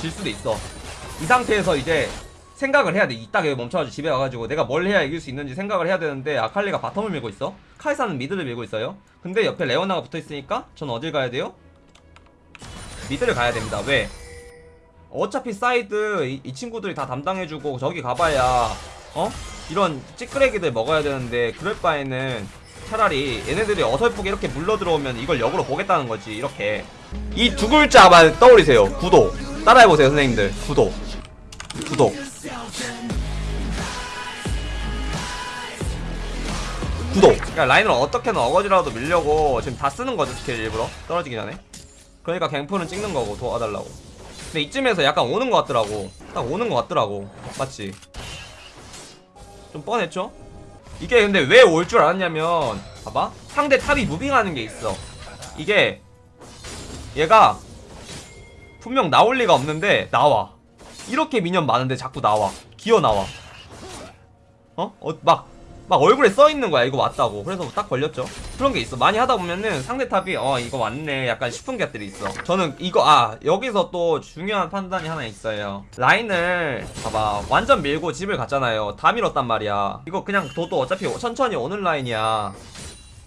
질 수도 있어. 이 상태에서 이제 생각을 해야 돼. 여기 멈춰가지고 집에 가가지고 내가 뭘 해야 이길 수 있는지 생각을 해야 되는데 아칼리가 bottom을 밀고 있어. 카이사는 mid를 밀고 있어요. 근데 옆에 레오나가 붙어있으니까 전 어딜 가야 돼요? mid를 가야 됩니다. 왜? 어차피 사이드 이, 이 친구들이 다 담당해주고 저기 가봐야 어? 이런 찌끄레기들 먹어야 되는데 그럴 바에는 차라리 얘네들이 어설프게 이렇게 물러 들어오면 이걸 역으로 보겠다는 거지 이렇게. 이 두 글자만 떠올리세요. 구독 따라해보세요 선생님들. 구독. 구독. 구독. 그러니까 라인을 어떻게든 어거지라도 밀려고 지금 다 쓰는 거죠 스킬 일부러? 떨어지기 전에? 그러니까 gank ping은 찍는 거고 도와달라고. 근데 이쯤에서 약간 오는 것 같더라고. 딱 오는 것 같더라고. 맞지? 좀 뻔했죠? 이게 근데 왜 올 줄 알았냐면 봐봐. 상대 탑이 moving하는 게 있어. 이게 얘가 분명 나올 리가 없는데 나와. 이렇게 미니언 많은데 자꾸 나와. 기어 나와. 어? 어? 막, 막 얼굴에 써있는 거야. 이거 왔다고. 그래서 딱 걸렸죠. 그런 게 있어. 많이 하다 보면은 상대 탑이 어 이거 왔네. 약간 싶은 것들이 있어. 저는 이거 아 여기서 또 중요한 판단이 하나 있어요. 라인을 봐봐. 완전 밀고 집을 갔잖아요. 다 밀었단 말이야. 이거 그냥 도도 어차피 천천히 오는 라인이야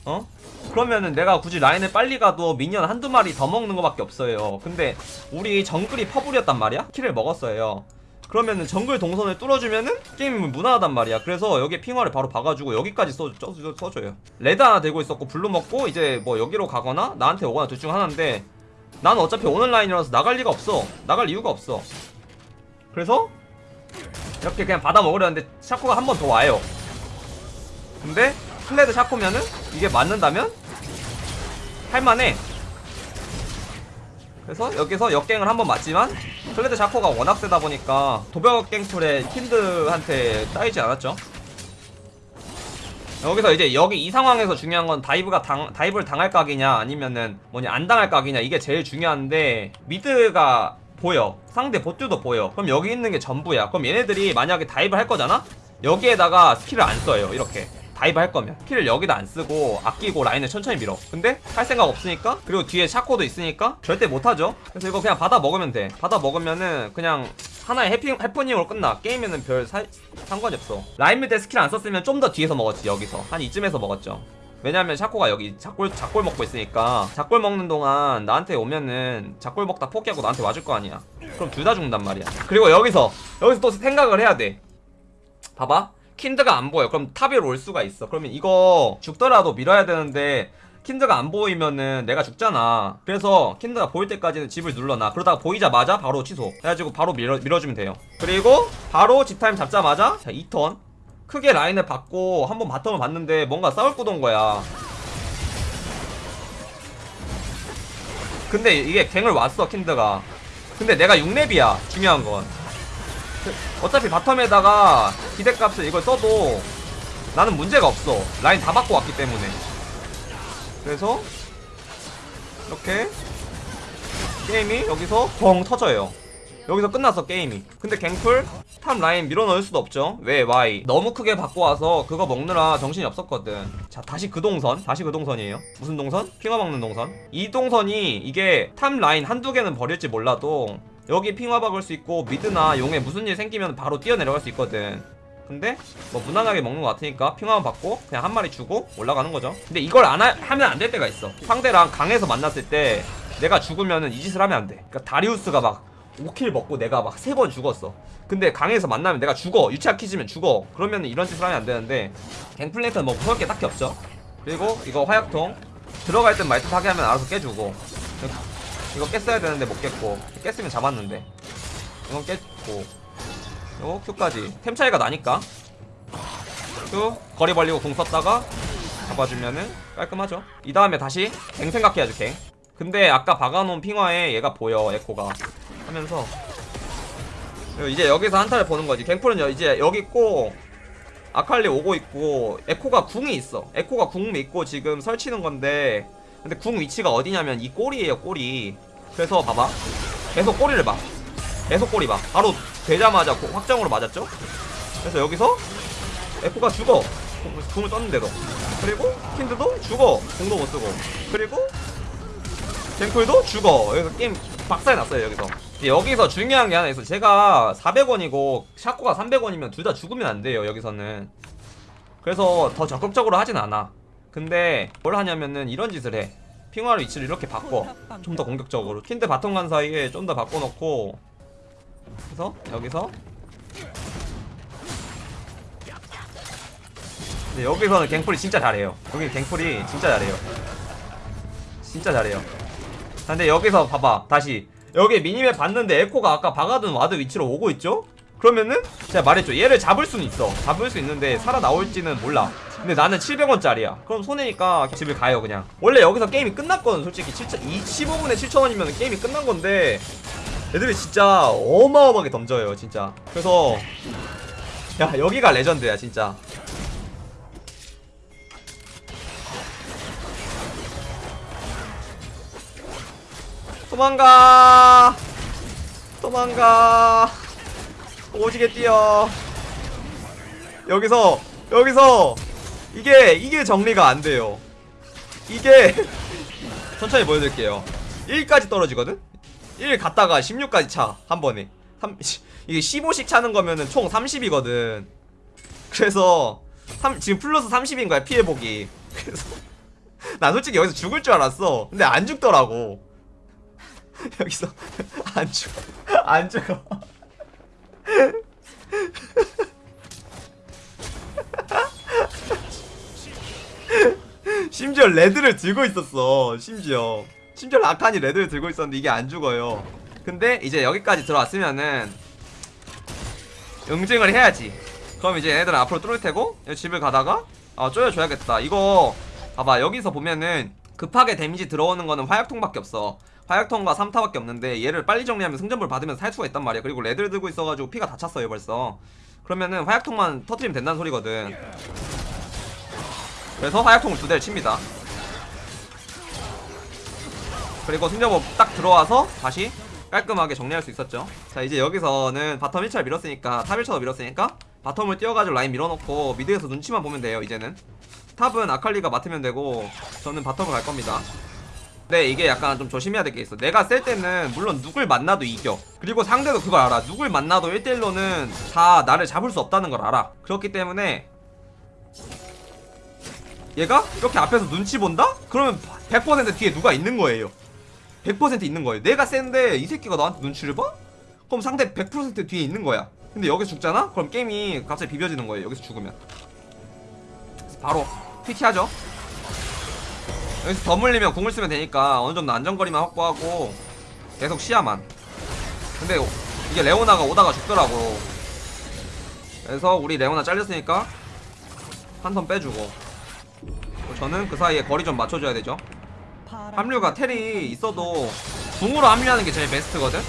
어? 그러면은 내가 굳이 라인을 빨리 가도 minion 한두 마리 더 먹는 거밖에 없어요. 근데 우리 정글이 퍼블이었단 말이야? 킬을 먹었어요. 그러면은 정글 동선을 뚫어주면은 게임이 무난하단 말이야. 그래서 여기에 핑와를 바로 박아주고 여기까지 써, 써, 써, 써줘요. 레드 하나 들고 있었고 블루 먹고 이제 뭐 여기로 가거나 나한테 오거나 둘 중 하나인데 나는 어차피 오는 라인이라서 나갈 리가 없어. 나갈 이유가 없어. 그래서 이렇게 그냥 받아 먹으려는데 샤코가 한 번 더 와요. 근데 클레드 샤코면은 이게 맞는다면? 할만해. 그래서 여기서 역갱을 한번 맞지만 클레드 샤코가 워낙 세다 보니까 도벽 갱플에 킨드한테 따이지 않았죠. 여기서 이제 여기 이 상황에서 중요한 건 dive가 당, dive를 당할 각이냐 아니면은 뭐냐 안 당할 각이냐 이게 제일 중요한데 mid가 보여. 상대 봇도 보여. 그럼 여기 있는 게 전부야. 그럼 얘네들이 만약에 dive 할 거잖아? 여기에다가 스킬을 안 써요 이렇게 dive 할 거면 스킬을 여기다 안 쓰고 아끼고 라인을 천천히 밀어. 근데 할 생각 없으니까 그리고 뒤에 샤코도 있으니까 절대 못하죠. 그래서 이거 그냥 받아 먹으면 돼. 받아 먹으면은 그냥 하나의 해피, 해프닝으로 끝나. 게임에는 별 사, 상관이 없어. 라인 밀때 스킬 안 썼으면 좀 더 뒤에서 먹었지 여기서. 한 이쯤에서 먹었죠. 왜냐면 샤코가 여기 작골 작골 먹고 있으니까 작골 먹는 동안 나한테 오면은 작골 먹다 포기하고 나한테 와줄 거 아니야. 그럼 둘 다 죽는단 말이야. 그리고 여기서 여기서 또 생각을 해야 돼. 봐봐 킨드가 안 보여. 그럼 top 위로 올 수가 있어. 그러면 이거 죽더라도 밀어야 되는데 킨드가 안 보이면은 내가 죽잖아. 그래서 킨드가 보일 때까지는 집을 눌러놔. 그러다가 보이자마자 바로 취소. 해가지고 바로 밀어, 밀어주면 돼요. 그리고 바로 집타임 잡자마자 자 2턴. 크게 라인을 받고 한번 bottom을 봤는데 뭔가 싸울 구도인 거야. 근데 이게 갱을 왔어 킨드가. 근데 내가 6렙이야 중요한 건 어차피 bottom에다가 기대값을 이걸 써도 나는 문제가 없어. 라인 다 받고 왔기 때문에. 그래서 이렇게 게임이 여기서 뻥 터져요. 여기서 끝났어 게임이. 근데 갱플 top 라인 밀어넣을 수도 없죠. 왜 why 너무 크게 받고 와서 그거 먹느라 정신이 없었거든. 자 다시 그 동선. 다시 그 동선이에요. 무슨 동선? 핑와 먹는 동선. 이 동선이 이게 top 라인 한두 개는 버릴지 몰라도 여기 핑화 박을 수 있고 미드나 용에 무슨 일 생기면 바로 뛰어내려갈 수 있거든. 근데 뭐 무난하게 먹는 것 같으니까 핑화만 받고 그냥 한 마리 주고 올라가는 거죠. 근데 이걸 안 하, 하면 안 될 때가 있어. 상대랑 강에서 만났을 때 내가 죽으면은 이 짓을 하면 안돼. 그러니까 다리우스가 막 5킬 먹고 내가 막세번 죽었어. 근데 강에서 만나면 내가 죽어. 유치아 키지면 죽어. 그러면 이런 짓을 하면 안 되는데 갱플랭크는 뭐 무서울 게 딱히 없죠. 그리고 이거 화약통 들어갈 땐 말투 하게 하면 알아서 깨주고 이거 깼어야 되는데 못 깼고. 깼으면 잡았는데. 이건 깼고. 이거 Q까지. 템 차이가 나니까. Q 거리 벌리고 공 썼다가 잡아주면은 깔끔하죠. 이 다음에 다시 갱 생각해야죠 갱. 근데 아까 박아놓은 핑화에 얘가 보여 에코가. 하면서. 이제 여기서 한타를 보는 거지. 갱플은 이제 여기 있고 아칼리 오고 있고 에코가 궁이 있어. 에코가 궁 있고 지금 설치는 건데 근데 궁 위치가 어디냐면 이 꼬리에요 꼬리. 그래서 봐봐. 계속 꼬리를 봐. 계속 꼬리 봐. 바로 되자마자 고- 확정으로 맞았죠? 그래서 여기서 에코가 죽어. 궁- 궁을 떴는데도 그리고 킨드도 죽어. 궁도 못 쓰고. 그리고 갱플도 죽어. 여기서 게임 박살이 났어요 여기서. 여기서 중요한 게 하나 있어. 제가 400원이고 샤코가 300원이면 둘 다 죽으면 안 돼요 여기서는. 그래서 더 적극적으로 하진 않아 근데 뭘 하냐면은 이런 짓을 해. 핑와를 위치를 이렇게 바꿔. 좀 더 공격적으로. 킨드 bottom 간 사이에 좀 더 바꿔놓고. 그래서 여기서. 근데 여기서는 갱플이 진짜 잘해요. 여기 갱플이 진짜 잘해요. 진짜 잘해요. 근데 여기서 봐봐. 다시. 여기 minimap 봤는데 에코가 아까 박아둔 ward 위치로 오고 있죠? 그러면은 제가 말했죠. 얘를 잡을 수는 있어. 잡을 수 있는데 살아나올지는 몰라. 근데 나는 700원짜리야. 그럼 손해니까 집을 가요 그냥. 원래 여기서 게임이 끝났거든 솔직히. 7 15분에 7천원이면 게임이 끝난 건데 애들이 진짜 어마어마하게 던져요 진짜. 그래서 야 여기가 레전드야 진짜. 도망가! 도망가 오지게 뛰어. 여기서 여기서. 이게 이게 정리가 안 돼요. 이게 천천히 보여드릴게요. 1까지 떨어지거든? 1 갔다가 16까지 차 한 번에. 3, 이게 15씩 차는 거면은 총 30이거든. 그래서 3, 지금 플러스 30인 거야 피해보기. 그래서 난 솔직히 여기서 죽을 줄 알았어. 근데 안 죽더라고. 여기서 안 죽어 안 죽어 심지어 레드를 들고 있었어. 심지어. 심지어 라칸이 레드를 들고 있었는데 이게 안 죽어요. 근데 이제 여기까지 들어왔으면은 응징을 해야지. 그럼 이제 얘네들은 앞으로 뚫을 테고 집을 가다가 아 쪼여줘야겠다. 이거 봐봐. 여기서 보면은 급하게 damage 들어오는 거는 화약통밖에 없어 화약통과 3타밖에 없는데 얘를 빨리 정리하면 승전볼 받으면서 살 수가 있단 말이야. 그리고 레드를 들고 있어가지고 피가 다 찼어요 벌써. 그러면은 화약통만 터트리면 된다는 소리거든. 그래서 화약통을 두 대를 칩니다. 그리고 승전볼 딱 들어와서 다시 깔끔하게 정리할 수 있었죠. 자 이제 여기서는 bottom 1차를 밀었으니까 top 1차도 밀었으니까 bottom을 띄워가지고 라인 밀어놓고 mid에서 눈치만 보면 돼요 이제는. top은 아칼리가 맡으면 되고 저는 bottom을 갈 겁니다 근데 이게 약간 좀 조심해야 될 게 있어. 내가 셀 때는 물론 누굴 만나도 이겨. 그리고 상대도 그걸 알아. 누굴 만나도 1대1로는 다 나를 잡을 수 없다는 걸 알아. 그렇기 때문에 얘가 이렇게 앞에서 눈치 본다? 그러면 100% 뒤에 누가 있는 거예요? 100% 있는 거예요. 내가 센데 이 새끼가 나한테 눈치를 봐? 그럼 상대 100% 뒤에 있는 거야. 근데 여기서 죽잖아? 그럼 게임이 갑자기 비벼지는 거예요. 여기서 죽으면. 바로 PT하죠 여기서 더 물리면 궁을 쓰면 되니까 어느 정도 안전거리만 확보하고 계속 시야만. 근데 이게 레오나가 오다가 죽더라고. 그래서 우리 레오나 잘렸으니까 한 턴 빼주고 저는 그 사이에 거리 좀 맞춰줘야 되죠. 합류가 텔이 있어도 궁으로 합류하는 게 제일 베스트거든?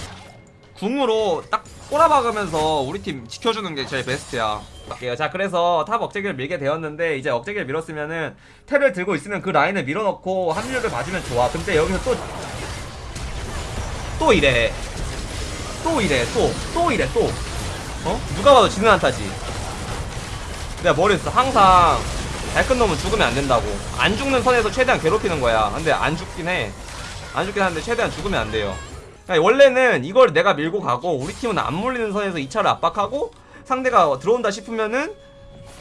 궁으로 딱 꼬라박으면서 우리 팀 지켜주는 게 제일 베스트야. 갈게요. 자 그래서 top 억제기를 밀게 되었는데 이제 억제기를 밀었으면은 텔을 들고 있으면 그 라인을 밀어넣고 합류를 봐주면 좋아. 근데 여기서 또 또 이래. 또 이래. 또또 이래. 또. 어? 누가 봐도 지는 한타지. 내가 뭐랬어 항상 잘 큰 놈은 죽으면 안 된다고. 안 죽는 선에서 최대한 괴롭히는 거야. 근데 안 죽긴 해 안 죽긴 하는데 최대한 죽으면 안 돼요 그러니까 원래는 이걸 내가 밀고 가고 우리 팀은 안 물리는 선에서 2차를 압박하고 상대가 들어온다 싶으면은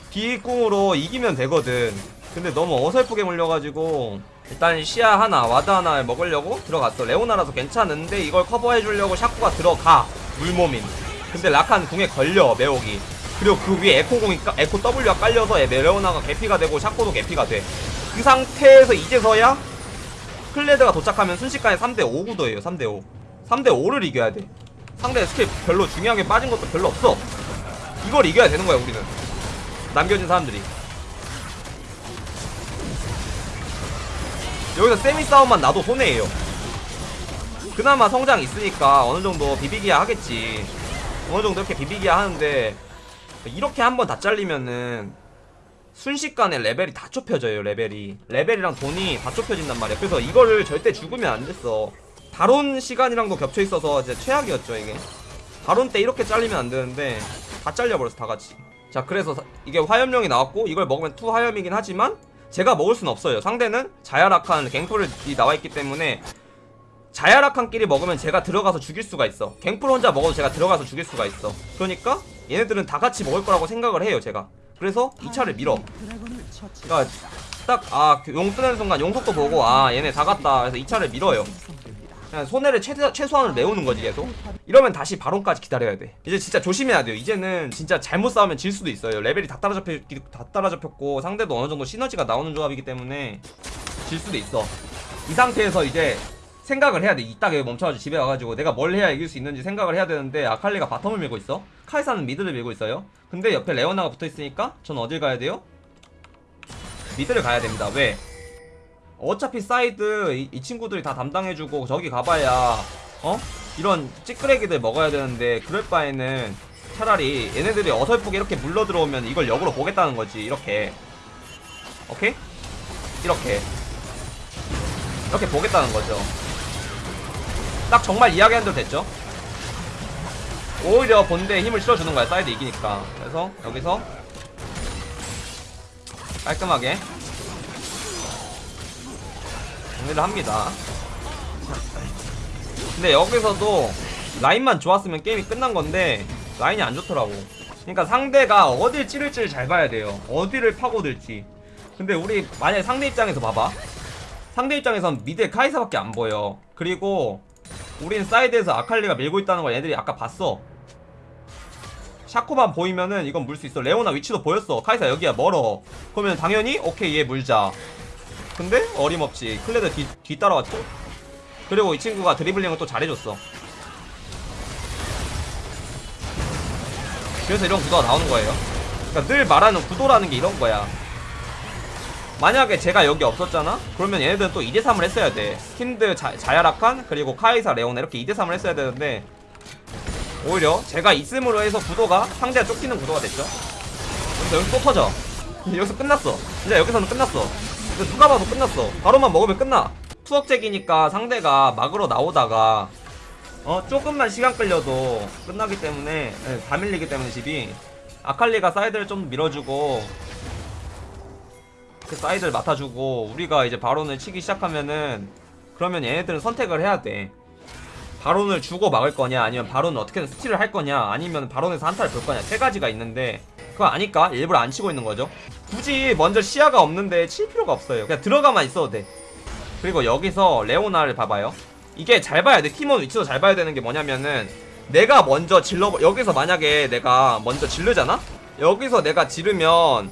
비꿈으로 이기면 되거든. 근데 너무 어설프게 물려가지고 일단 시야 하나 ward 하나 먹으려고 들어갔어. 레오나라서 괜찮은데 이걸 커버해주려고 샤코가 들어가. 물몸인. 근데 라칸 궁에 걸려 매혹이 그리고 그 위에 에코 궁이 까- 에코 W가 깔려서 레오나가 개피가 되고 샤코도 개피가 돼 그 상태에서 이제서야 클레드가 도착하면 순식간에 3대5 구도예요 3대5 3대5를 이겨야 돼. 상대 스킬 별로 중요한 게 빠진 것도 별로 없어. 이걸 이겨야 되는 거야 우리는. 남겨진 사람들이. 여기서 세미 싸움만 나도 손해예요. 그나마 성장 있으니까 어느정도 비비기야 하겠지. 어느정도 이렇게 비비기야 하는데 이렇게 한번 다 잘리면은 순식간에 레벨이 다 좁혀져요 레벨이. 레벨이랑 돈이 다 좁혀진단 말이야. 그래서 이거를 절대 죽으면 안 됐어 바론 시간이랑도 겹쳐 있어서 이제 최악이었죠 이게. 바론 때 이렇게 잘리면 안 되는데 다 잘려버렸어 다 같이. 자 그래서 사- 이게 화염령이 나왔고 이걸 먹으면 투 화염이긴 하지만 제가 먹을 순 없어요. 상대는 자야 라칸 갱플이 나와있기 때문에 자야락한끼리 먹으면 제가 들어가서 죽일 수가 있어. 갱플 혼자 먹어도 제가 들어가서 죽일 수가 있어. 그러니까 얘네들은 다 같이 먹을 거라고 생각을 해요 제가. 그래서 이 차를 밀어. 그러니까 딱아용 뜨는 순간 용속도 보고 아 얘네 다 갔다. 그래서 이 차를 밀어요 그냥 손해를 최대, 최소한으로 메우는 거지 계속? 이러면 다시 바론까지 기다려야 돼. 이제 진짜 조심해야 돼요. 이제는 진짜 잘못 싸우면 질 수도 있어요. 레벨이 다 따라잡혔, 다 따라잡혔고 상대도 어느 정도 시너지가 나오는 조합이기 때문에 질 수도 있어. 이 상태에서 이제 생각을 해야 돼. 이따가 멈춰가지고 집에 와가지고 내가 뭘 해야 이길 수 있는지 생각을 해야 되는데 아칼리가 bottom을 밀고 있어. 카이사는 mid를 밀고 있어요. 근데 옆에 레오나가 붙어있으니까 전 어딜 가야 돼요? mid를 가야 됩니다. 왜? 어차피 사이드 이, 이 친구들이 다 담당해주고 저기 가봐야 어? 이런 찌끄레기들 먹어야 되는데 그럴 바에는 차라리 얘네들이 어설프게 이렇게 물러 들어오면 이걸 역으로 보겠다는 거지 이렇게. 오케이? 이렇게. 이렇게 보겠다는 거죠. 딱 정말 이야기한 대로 됐죠? 오히려 본대에 힘을 실어주는 거야 사이드 이기니까. 그래서 여기서 깔끔하게 정리를 합니다. 근데 여기서도 라인만 좋았으면 게임이 끝난 건데 라인이 안 좋더라고. 그러니까 상대가 어딜 찌를지를 잘 봐야 돼요. 어디를 파고들지. 근데 우리 만약에 상대 입장에서 봐봐. 상대 입장에선 mid에 카이사밖에 안 보여. 그리고 우린 사이드에서 아칼리가 밀고 있다는 걸 얘들이 아까 봤어. 샤코만 보이면은 이건 물 수 있어. 레오나 위치도 보였어. 카이사 여기야 멀어. 그러면 당연히 오케이 얘 물자 근데 어림없이 클레드 뒤, 뒤 따라왔죠? 그리고 이 친구가 드리블링을 또 잘해줬어. 그래서 이런 구도가 나오는 거예요. 그러니까 늘 말하는 구도라는 게 이런 거야. 만약에 제가 여기 없었잖아? 그러면 얘네들은 또 2대3을 했어야 돼. 킨드 자, 자야라칸 그리고 카이사 레오나 이렇게 2대3을 했어야 되는데 오히려 제가 있음으로 해서 구도가 상대가 쫓기는 구도가 됐죠? 여기서 또 터져. 여기서 끝났어. 진짜 여기서는 끝났어 이거 누가 봐도 끝났어. 바로만 먹으면 끝나. 투억잭이니까 상대가 막으로 나오다가 어 조금만 시간 끌려도 끝나기 때문에 네, 다 밀리기 때문에 집이. 아칼리가 사이드를 좀 밀어주고 그 사이드를 맡아주고 우리가 이제 바론을 치기 시작하면은 그러면 얘네들은 선택을 해야 돼. 바론을 주고 막을 거냐 아니면 바론을 어떻게든 스틸을 할 거냐 아니면 바론에서 한타를 볼 거냐 세 가지가 있는데 그거 아니까? 일부러 안 치고 있는 거죠. 굳이 먼저 시야가 없는데 칠 필요가 없어요. 그냥 들어가만 있어도 돼. 그리고 여기서 레오나를 봐봐요. 이게 잘 봐야 돼. 팀원 위치도 잘 봐야 되는 게 뭐냐면은 내가 먼저 질러 여기서 만약에 내가 먼저 질르잖아? 여기서 내가 지르면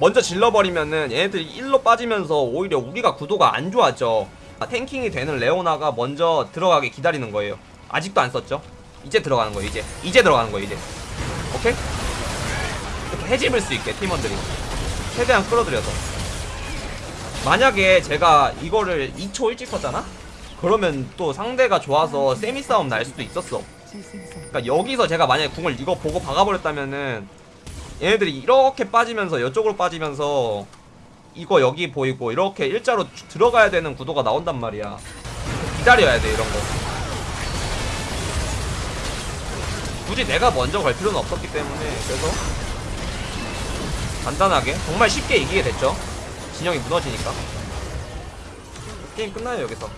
먼저 질러버리면은 얘네들이 1로 빠지면서 오히려 우리가 구도가 안 좋아져. 아, 탱킹이 되는 레오나가 먼저 들어가게 기다리는 거예요. 아직도 안 썼죠? 이제 들어가는 거예요 이제. 이제 들어가는 거예요 이제. 오케이? 해집을 수 있게 팀원들이. 최대한 끌어들여서. 만약에 제가 이거를 2초 일찍 썼잖아? 그러면 또 상대가 좋아서 세미 싸움 날 수도 있었어. 그러니까 여기서 제가 만약에 궁을 이거 보고 박아버렸다면은 얘네들이 이렇게 빠지면서 이쪽으로 빠지면서 이거 여기 보이고 이렇게 일자로 쭉 들어가야 되는 구도가 나온단 말이야. 기다려야 돼 이런 거. 굳이 내가 먼저 갈 필요는 없었기 때문에 그래서 간단하게. 정말 쉽게 이기게 됐죠. 진영이 무너지니까. 게임 끝나요 여기서